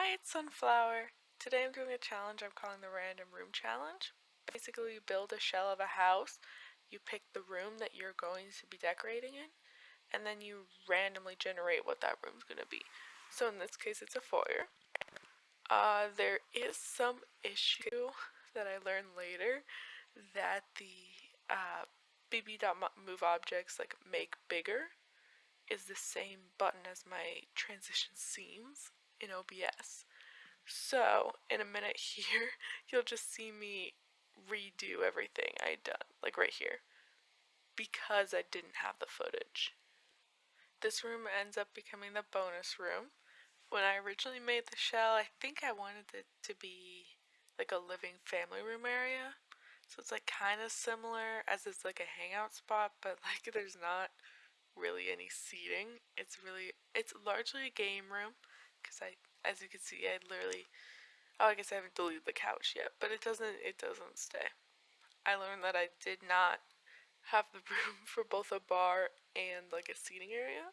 Hi, it's Sunflower. Today I'm doing a challenge I'm calling the Random Room Challenge. Basically, you build a shell of a house, you pick the room that you're going to be decorating in, and then you randomly generate what that room's going to be. So in this case, it's a foyer. Uh, there is some issue that I learned later that the uh, bb.move objects like make bigger is the same button as my transition seams in OBS. So, in a minute here, you'll just see me redo everything I'd done, like right here, because I didn't have the footage. This room ends up becoming the bonus room. When I originally made the shell, I think I wanted it to be like a living family room area. So it's like kind of similar as it's like a hangout spot, but like there's not really any seating. It's really, it's largely a game room because I, as you can see, I literally, oh, I guess I haven't deleted the couch yet, but it doesn't, it doesn't stay. I learned that I did not have the room for both a bar and like a seating area.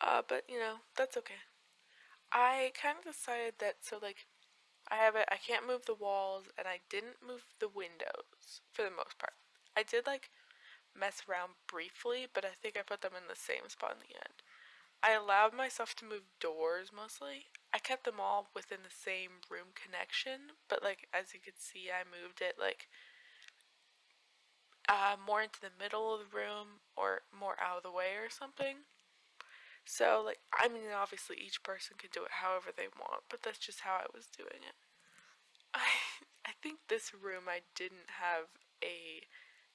Uh, but you know, that's okay. I kind of decided that, so like, I have it, I can't move the walls, and I didn't move the windows, for the most part. I did like, mess around briefly, but I think I put them in the same spot in the end. I allowed myself to move doors mostly. I kept them all within the same room connection, but like as you can see, I moved it like uh, more into the middle of the room or more out of the way or something. So like, I mean, obviously each person can do it however they want, but that's just how I was doing it. I, I think this room I didn't have a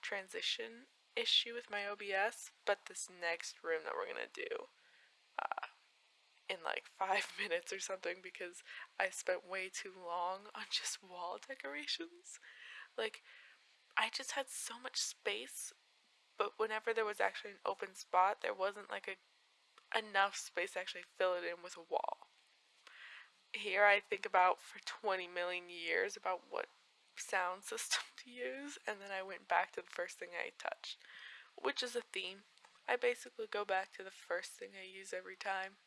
transition issue with my OBS, but this next room that we're gonna do in like five minutes or something because I spent way too long on just wall decorations. Like, I just had so much space, but whenever there was actually an open spot, there wasn't like a enough space to actually fill it in with a wall. Here I think about for 20 million years about what sound system to use, and then I went back to the first thing I touched, which is a theme. I basically go back to the first thing I use every time.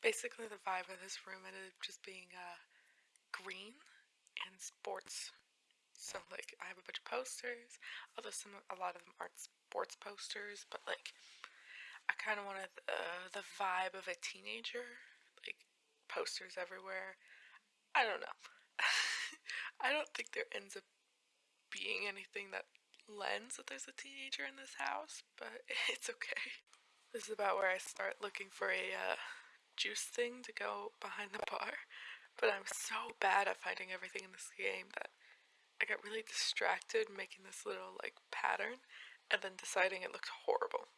Basically, the vibe of this room ended up just being uh, green and sports. So, like, I have a bunch of posters, although some, a lot of them aren't sports posters, but like, I kind of wanted uh, the vibe of a teenager, like posters everywhere. I don't know. I don't think there ends up being anything that lends that there's a teenager in this house, but it's okay. This is about where I start looking for a uh, juice thing to go behind the bar, but I'm so bad at finding everything in this game that I got really distracted making this little like pattern and then deciding it looked horrible.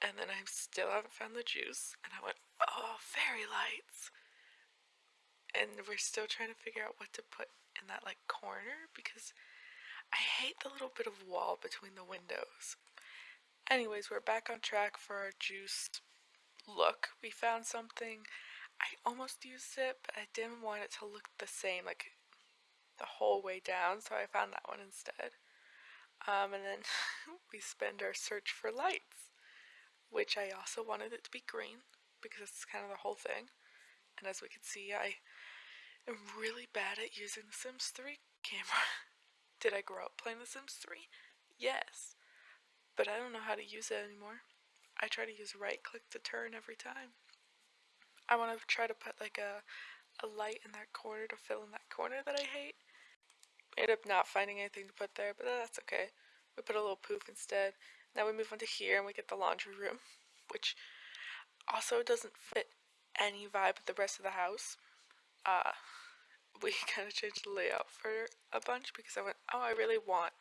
And then I still haven't found the juice and I went, oh, fairy lights and we're still trying to figure out what to put in that like corner because I hate the little bit of wall between the windows. Anyways, we're back on track for our juice look. We found something. I almost used it, but I didn't want it to look the same like the whole way down, so I found that one instead. Um, and then we spend our search for lights, which I also wanted it to be green because it's kind of the whole thing. And as we can see, I am really bad at using the Sims 3 camera. Did I grow up playing The Sims 3? Yes. But I don't know how to use it anymore. I try to use right click to turn every time. I want to try to put like a, a light in that corner to fill in that corner that I hate. Ended up not finding anything to put there, but that's okay. We put a little poof instead. Now we move on to here and we get the laundry room, which also doesn't fit any vibe with the rest of the house. Uh, we kind of changed the layout for a bunch because I went, oh, I really want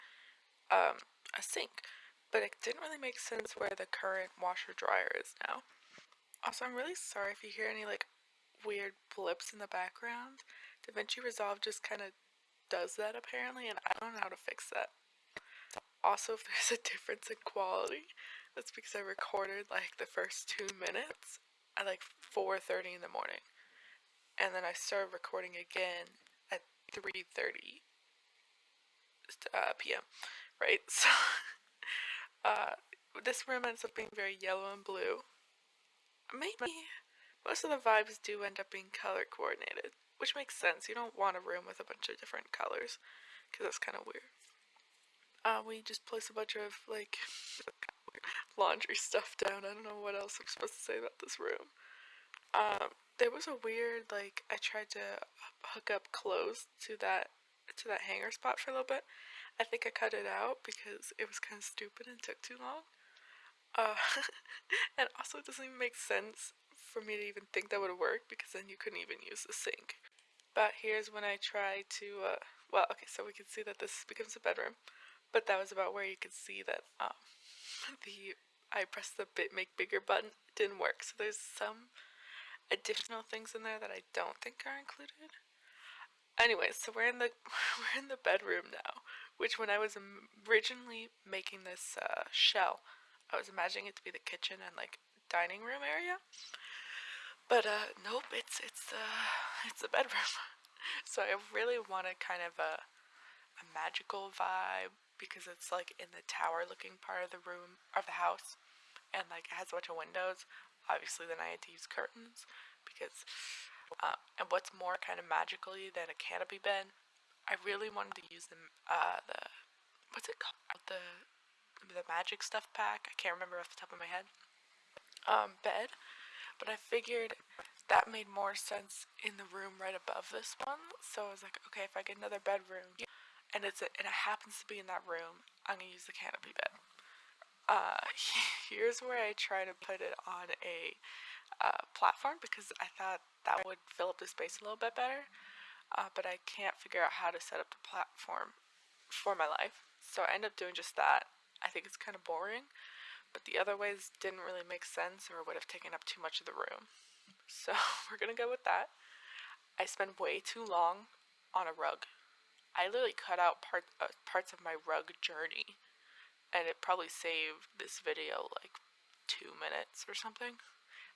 um, a sink. But it didn't really make sense where the current washer dryer is now. Also, I'm really sorry if you hear any like weird blips in the background. DaVinci Resolve just kind of does that apparently, and I don't know how to fix that. Also, if there's a difference in quality, that's because I recorded like the first two minutes at like 4.30 in the morning. And then I started recording again at 3.30 uh, p.m. Right? So, uh, this room ends up being very yellow and blue. Maybe, most of the vibes do end up being color coordinated, which makes sense. You don't want a room with a bunch of different colors because that's kind of weird. Uh, we just place a bunch of like laundry stuff down. I don't know what else I'm supposed to say about this room. Um, there was a weird like I tried to hook up clothes to that to that hanger spot for a little bit. I think I cut it out because it was kind of stupid and took too long. Uh, and also it doesn't even make sense for me to even think that would work because then you couldn't even use the sink. But here's when I try to, uh, well, okay, so we can see that this becomes a bedroom, but that was about where you could see that um, the I pressed the bit make bigger button didn't work. So there's some additional things in there that I don't think are included. Anyway, so we're in the we're in the bedroom now, which when I was originally making this uh, shell, I was imagining it to be the kitchen and like dining room area. But uh, nope, it's it's uh it's the bedroom. so I really wanted kind of a a magical vibe because it's like in the tower looking part of the room of the house and like it has a bunch of windows obviously then I had to use curtains because uh, and what's more kind of magically than a canopy bed I really wanted to use the uh, the what's it called? The the magic stuff pack. I can't remember off the top of my head. Um, bed. But I figured that made more sense in the room right above this one. So I was like okay if I get another bedroom and it's a, and it happens to be in that room, I'm gonna use the canopy bed. Uh, here's where I try to put it on a uh, platform because I thought that would fill up the space a little bit better, uh, but I can't figure out how to set up the platform for my life. So I end up doing just that. I think it's kind of boring, but the other ways didn't really make sense or would have taken up too much of the room. So we're gonna go with that. I spent way too long on a rug I literally cut out part, uh, parts of my rug journey, and it probably saved this video like two minutes or something.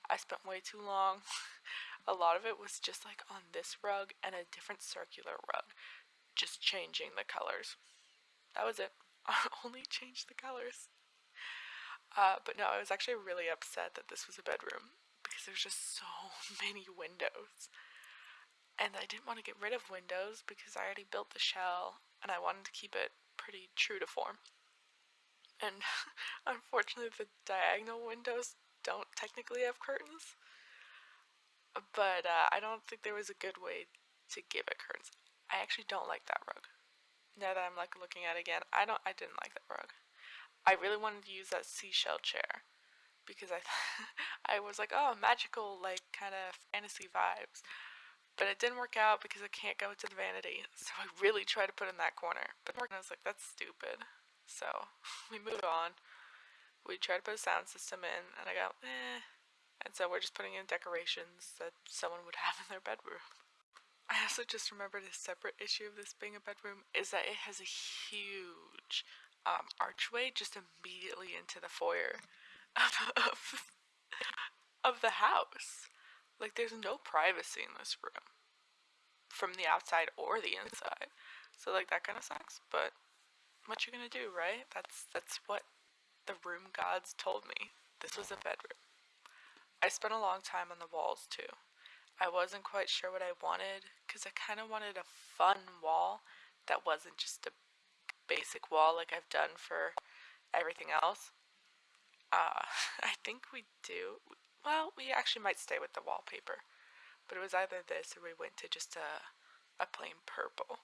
I spent way too long. a lot of it was just like on this rug and a different circular rug, just changing the colors. That was it. I only changed the colors. Uh, but no, I was actually really upset that this was a bedroom because there's just so many windows. And I didn't want to get rid of windows because I already built the shell and I wanted to keep it pretty true to form. And unfortunately, the diagonal windows don't technically have curtains. But uh, I don't think there was a good way to give it curtains. I actually don't like that rug. Now that I'm like looking at it again, I don't. I didn't like that rug. I really wanted to use that seashell chair because I, I was like, oh, magical, like kind of fantasy vibes. But it didn't work out because I can't go to the vanity. So I really tried to put in that corner. But I was like, that's stupid. So we moved on. We tried to put a sound system in, and I go, eh. And so we're just putting in decorations that someone would have in their bedroom. I also just remembered a separate issue of this being a bedroom is that it has a huge um, archway just immediately into the foyer of, of, of the house. Like, there's no privacy in this room from the outside or the inside. So, like, that kind of sucks. But what you gonna do, right? That's that's what the room gods told me. This was a bedroom. I spent a long time on the walls too. I wasn't quite sure what I wanted because I kind of wanted a fun wall that wasn't just a basic wall like I've done for everything else. Uh, I think we do. Well, we actually might stay with the wallpaper. But it was either this or we went to just a, a plain purple.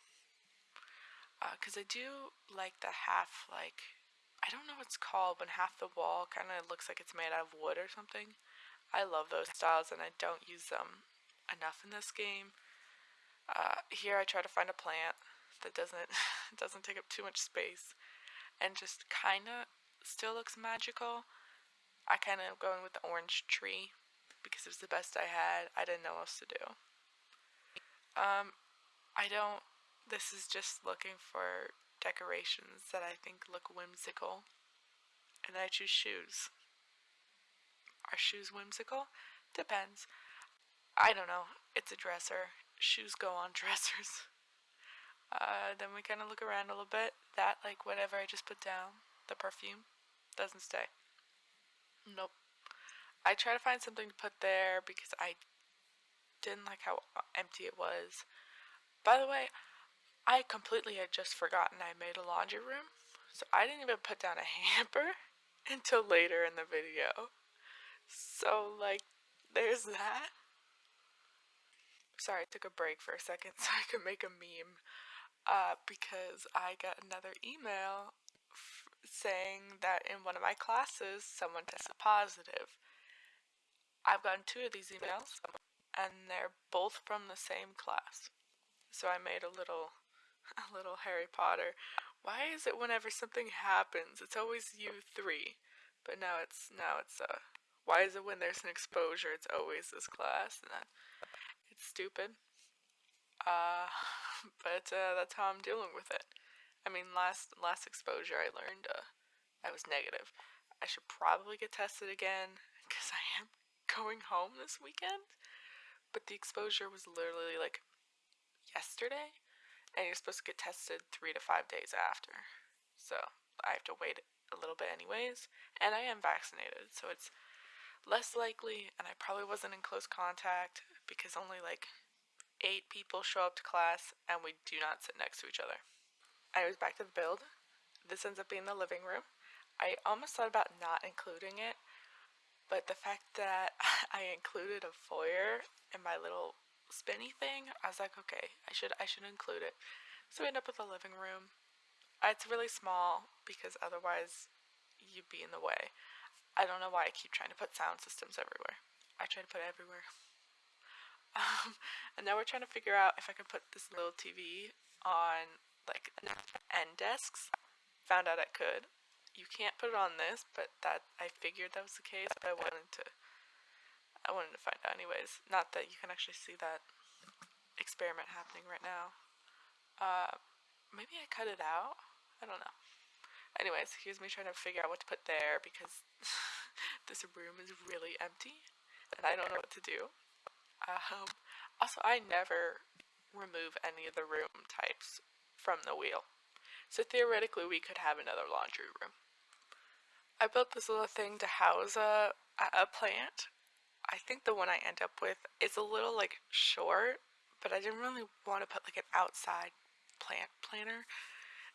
Because uh, I do like the half, like, I don't know what it's called, when half the wall kind of looks like it's made out of wood or something. I love those styles and I don't use them enough in this game. Uh, here I try to find a plant that doesn't doesn't take up too much space and just kind of still looks magical I kind of going with the orange tree because it was the best I had. I didn't know what else to do. Um, I don't, this is just looking for decorations that I think look whimsical. And I choose shoes. Are shoes whimsical? Depends. I don't know. It's a dresser. Shoes go on dressers. Uh, then we kind of look around a little bit. That, like, whatever I just put down, the perfume, doesn't stay. Nope. I try to find something to put there because I didn't like how empty it was. By the way, I completely had just forgotten I made a laundry room, so I didn't even put down a hamper until later in the video. So, like, there's that. Sorry, I took a break for a second so I could make a meme uh, because I got another email saying that in one of my classes someone tested positive. I've gotten two of these emails and they're both from the same class. So I made a little a little Harry Potter. Why is it whenever something happens it's always you three? But now it's now it's uh why is it when there's an exposure it's always this class? And that it's stupid. Uh, but uh, that's how I'm dealing with it. I mean, last last exposure I learned uh, I was negative. I should probably get tested again because I am going home this weekend. But the exposure was literally like yesterday, and you're supposed to get tested three to five days after. So I have to wait a little bit anyways, and I am vaccinated, so it's less likely, and I probably wasn't in close contact because only like eight people show up to class and we do not sit next to each other. I was back to the build. This ends up being the living room. I almost thought about not including it, but the fact that I included a foyer in my little spinny thing, I was like, okay, I should I should include it. So we end up with a living room. It's really small because otherwise you'd be in the way. I don't know why I keep trying to put sound systems everywhere. I try to put it everywhere. Um, and now we're trying to figure out if I can put this little TV on like end desks. Found out I could. You can't put it on this, but that I figured that was the case, but I wanted to I wanted to find out anyways. Not that you can actually see that experiment happening right now. Uh, maybe I cut it out? I don't know. Anyways, here's me trying to figure out what to put there because this room is really empty and I don't know what to do. Um, also, I never remove any of the room types from the wheel. So theoretically, we could have another laundry room. I built this little thing to house a, a plant. I think the one I end up with is a little like short, but I didn't really want to put like an outside plant planter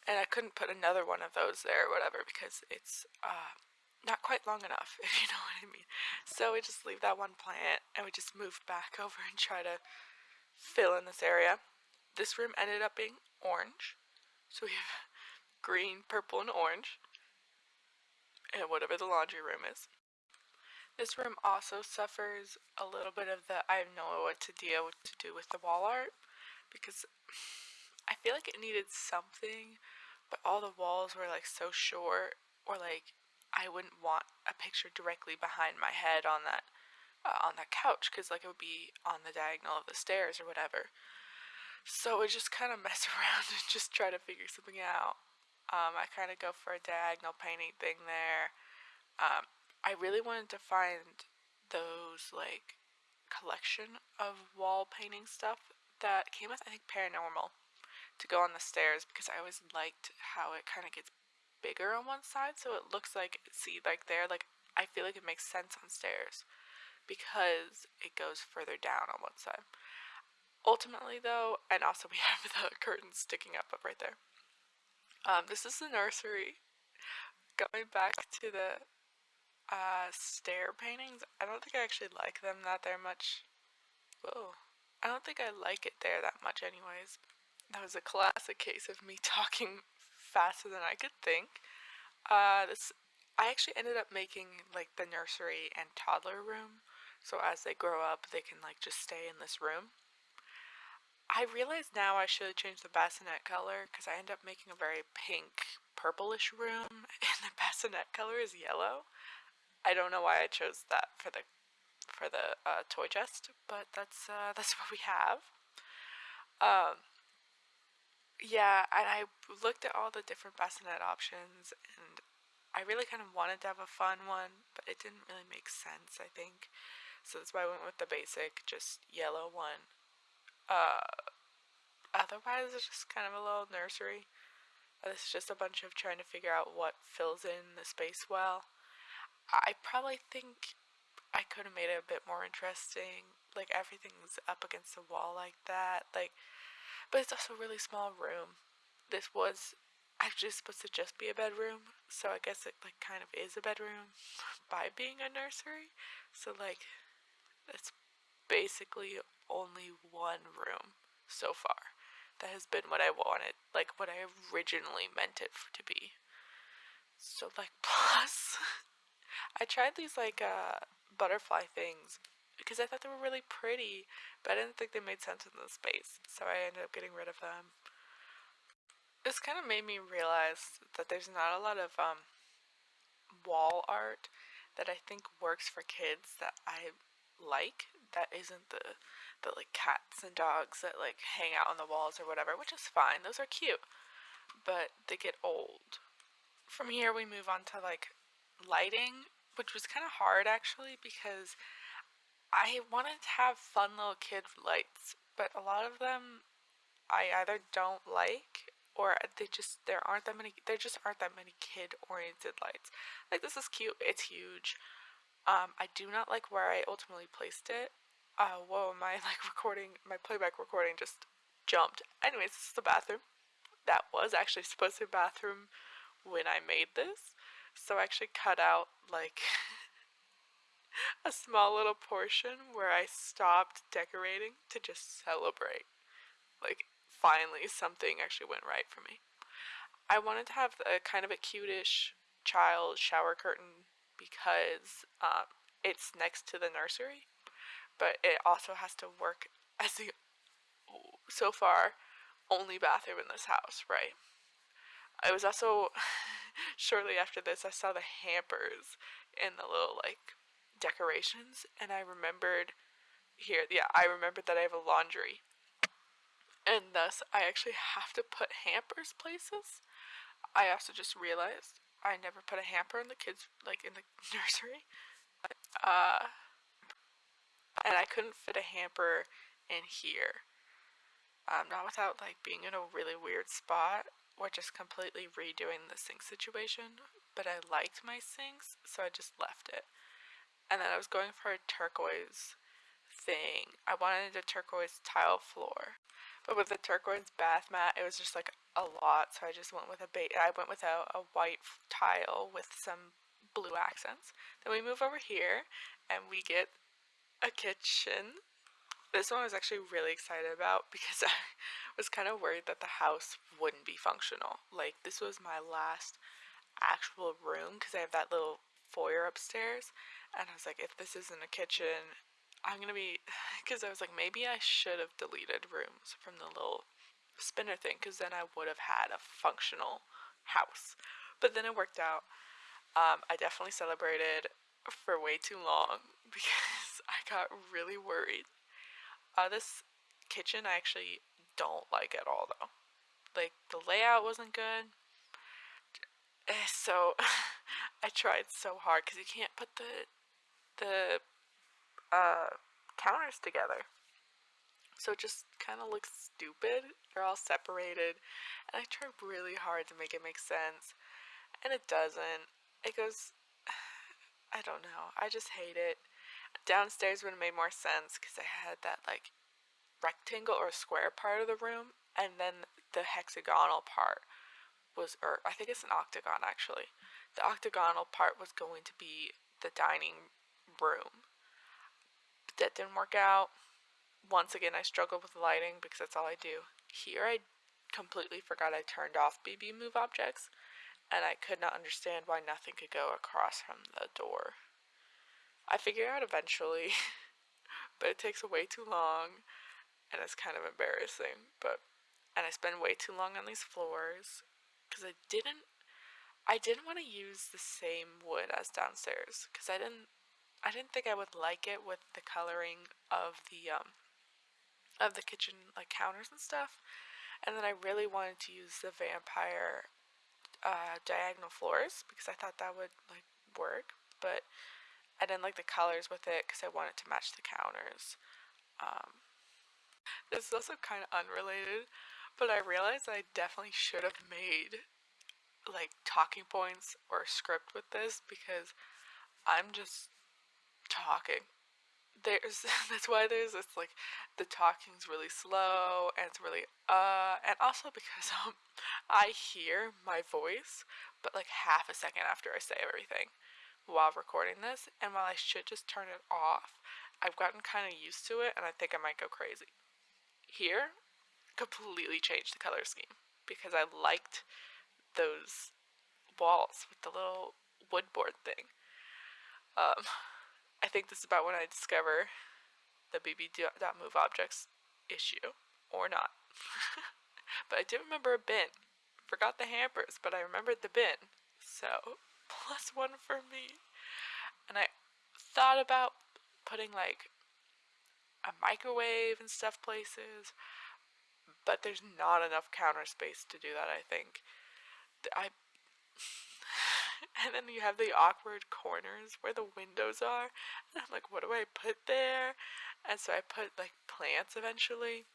and I couldn't put another one of those there or whatever because it's uh, not quite long enough, if you know what I mean. So we just leave that one plant and we just move back over and try to fill in this area. This room ended up being orange. So we have green, purple, and orange. And whatever the laundry room is. This room also suffers a little bit of the I know what to deal to do with the wall art because I feel like it needed something, but all the walls were like so short, or like I wouldn't want a picture directly behind my head on that uh, on that couch because like it would be on the diagonal of the stairs or whatever. So I just kind of mess around and just try to figure something out. Um, I kind of go for a diagonal painting thing there. Um, I really wanted to find those like collection of wall painting stuff that came with I think paranormal to go on the stairs because I always liked how it kind of gets bigger on one side so it looks like see like there like I feel like it makes sense on stairs because it goes further down on one side. Ultimately though, and also we have the curtains sticking up, up right there. Um, this is the nursery. Going back to the uh, stair paintings, I don't think I actually like them that they're much. Whoa. I don't think I like it there that much anyways. That was a classic case of me talking faster than I could think. Uh, this I actually ended up making like the nursery and toddler room, so as they grow up, they can like just stay in this room. I realize now I should change the bassinet color because I end up making a very pink, purplish room, and the bassinet color is yellow. I don't know why I chose that for the for the uh, toy chest, but that's uh, that's what we have. Um, yeah, and I looked at all the different bassinet options and I really kind of wanted to have a fun one, but it didn't really make sense, I think. So that's why I went with the basic, just yellow one. Uh, otherwise, it's just kind of a little nursery. This is just a bunch of trying to figure out what fills in the space well. I probably think I could have made it a bit more interesting. Like everything's up against the wall like that. Like, but it's also a really small room. This was actually supposed to just be a bedroom, so I guess it like kind of is a bedroom by being a nursery. So like, it's basically only one room so far. That has been what I wanted, like what I originally meant it to be. So like plus I tried these like uh butterfly things because I thought they were really pretty, but I didn't think they made sense in the space, so I ended up getting rid of them. This kind of made me realize that there's not a lot of um, wall art that I think works for kids that I like. That isn't the the like cats and dogs that like hang out on the walls or whatever, which is fine. Those are cute, but they get old. From here we move on to like lighting, which was kind of hard actually because I wanted to have fun little kid lights, but a lot of them I either don't like or they just there aren't that many there just aren't that many kid oriented lights. Like this is cute, it's huge. Um, I do not like where I ultimately placed it. Uh, whoa, my like recording, my playback recording just jumped. Anyways, this is the bathroom. That was actually supposed to be a bathroom when I made this. So I actually cut out like a small little portion where I stopped decorating to just celebrate. Like, finally, something actually went right for me. I wanted to have a kind of a cutish child shower curtain because um, it's next to the nursery, but it also has to work as the so far only bathroom in this house, right? I was also shortly after this I saw the hampers and the little like decorations and I remembered here yeah I remembered that I have a laundry. And thus I actually have to put hampers places. I also just realized I never put a hamper in the kids like in the nursery. Uh and I couldn't fit a hamper in here. Um, not without like being in a really weird spot or just completely redoing the sink situation, but I liked my sinks, so I just left it. And then I was going for a turquoise thing. I wanted a turquoise tile floor, but with the turquoise bath mat, it was just like a lot, so I just went with a bait. I went with a, a white tile with some blue accents. Then we move over here, and we get a kitchen this one I was actually really excited about because I was kind of worried that the house wouldn't be functional. Like, this was my last actual room because I have that little foyer upstairs. And I was like, if this isn't a kitchen, I'm gonna be. Because I was like, maybe I should have deleted rooms from the little spinner thing because then I would have had a functional house. But then it worked out. Um, I definitely celebrated for way too long because I got really worried uh, this kitchen I actually don't like at all though. Like the layout wasn't good. Eh, so I tried so hard because you can't put the the uh, counters together. So it just kind of looks stupid. They're all separated. And I tried really hard to make it make sense. And it doesn't. It goes. I don't know. I just hate it. Downstairs would have made more sense because I had that like rectangle or square part of the room, and then the hexagonal part was, or I think it's an octagon actually. The octagonal part was going to be the dining room. But That didn't work out. Once again, I struggled with lighting because that's all I do. Here, I completely forgot I turned off BB move objects, and I could not understand why nothing could go across from the door. I figured out eventually, but it takes way too long, and it's kind of embarrassing. But and I spend way too long on these floors because I didn't. I didn't want to use the same wood as downstairs because I didn't. I didn't think I would like it with the coloring of the um of the kitchen like counters and stuff. And then I really wanted to use the vampire uh, diagonal floors because I thought that would like work, but I didn't like the colors with it because I wanted to match the counters. Um, this is also kind of unrelated, but I realized I definitely should have made like talking points or a script with this because I'm just talking. There's that's why there's this like the talking's really slow and it's really uh and also because um I hear my voice but like half a second after I say everything while recording this and while I should just turn it off I've gotten kind of used to it and I think I might go crazy. Here completely changed the color scheme because I liked those walls with the little woodboard thing. Um, I think this is about when I discover the BB.move objects issue, or not. but I did remember a bin. Forgot the hampers, but I remembered the bin. So, plus one for me. And I thought about putting like a microwave and stuff places, but there's not enough counter space to do that, I think. I and then you have the awkward corners where the windows are. And I'm like, what do I put there? And so I put like plants eventually,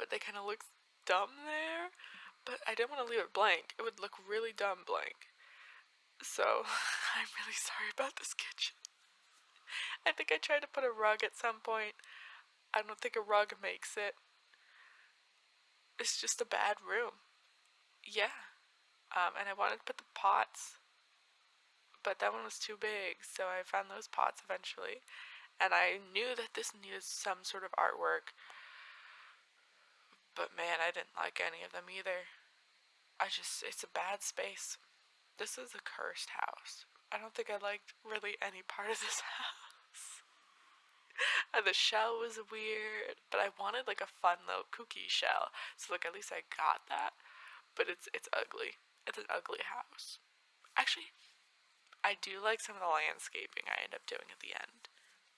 but they kind of look dumb there. But I didn't want to leave it blank. It would look really dumb blank. So I'm really sorry about this kitchen. I think I tried to put a rug at some point. I don't think a rug makes it. It's just a bad room. Yeah. Um, and I wanted to put the pots but that one was too big, so I found those pots eventually. And I knew that this needed some sort of artwork, but man, I didn't like any of them either. I just, it's a bad space. This is a cursed house. I don't think I liked really any part of this house. and the shell was weird, but I wanted like a fun little cookie shell. So like at least I got that. But it's it's ugly. It's an ugly house. Actually, I do like some of the landscaping I end up doing at the end.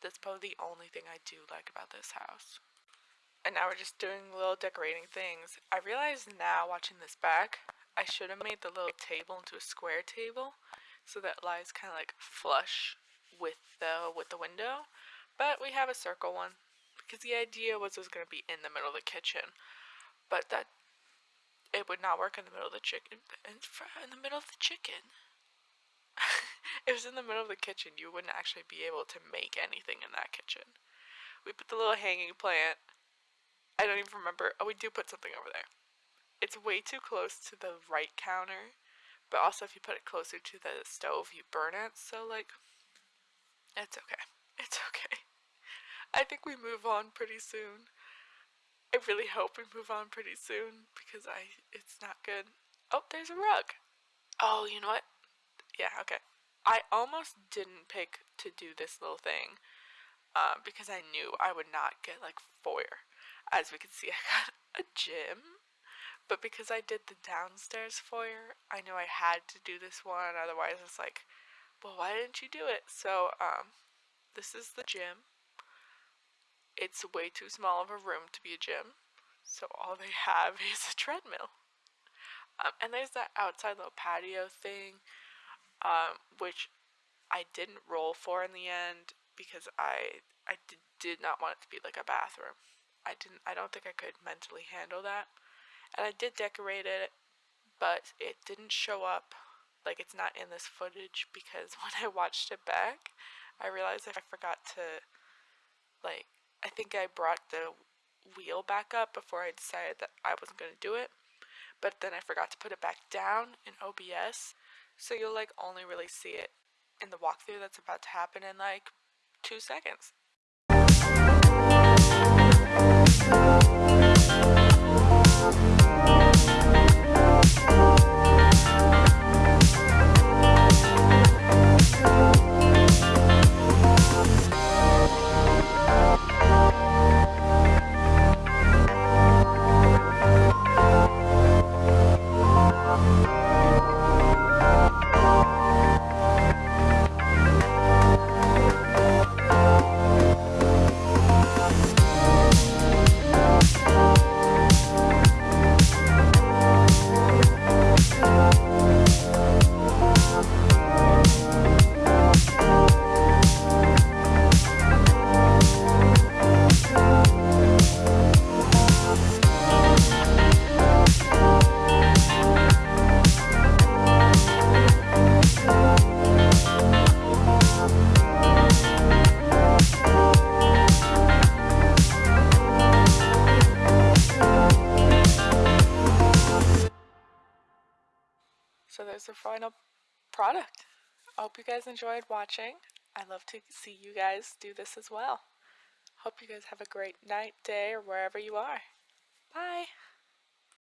That's probably the only thing I do like about this house. And now we're just doing little decorating things. I realize now, watching this back, I should have made the little table into a square table so that lies kind of like flush with the with the window. But we have a circle one because the idea was it was going to be in the middle of the kitchen, but that it would not work in the middle of the chicken in, in the middle of the chicken. it was in the middle of the kitchen. You wouldn't actually be able to make anything in that kitchen. We put the little hanging plant. I don't even remember. Oh, we do put something over there. It's way too close to the right counter. But also, if you put it closer to the stove, you burn it. So, like, it's okay. It's okay. I think we move on pretty soon. I really hope we move on pretty soon because I it's not good. Oh, there's a rug. Oh, you know what? Yeah, okay. I almost didn't pick to do this little thing um, because I knew I would not get like foyer. As we can see, I got a gym, but because I did the downstairs foyer, I knew I had to do this one. Otherwise, it's like, well, why didn't you do it? So, um, this is the gym. It's way too small of a room to be a gym, so all they have is a treadmill. Um, and there's that outside little patio thing um, which I didn't roll for in the end because I I did, did not want it to be like a bathroom. I didn't I don't think I could mentally handle that. And I did decorate it, but it didn't show up like it's not in this footage because when I watched it back, I realized I forgot to like I think I brought the wheel back up before I decided that I wasn't going to do it. But then I forgot to put it back down in OBS so you'll like only really see it in the walkthrough that's about to happen in like two seconds. Guys enjoyed watching. I love to see you guys do this as well. Hope you guys have a great night, day, or wherever you are. Bye.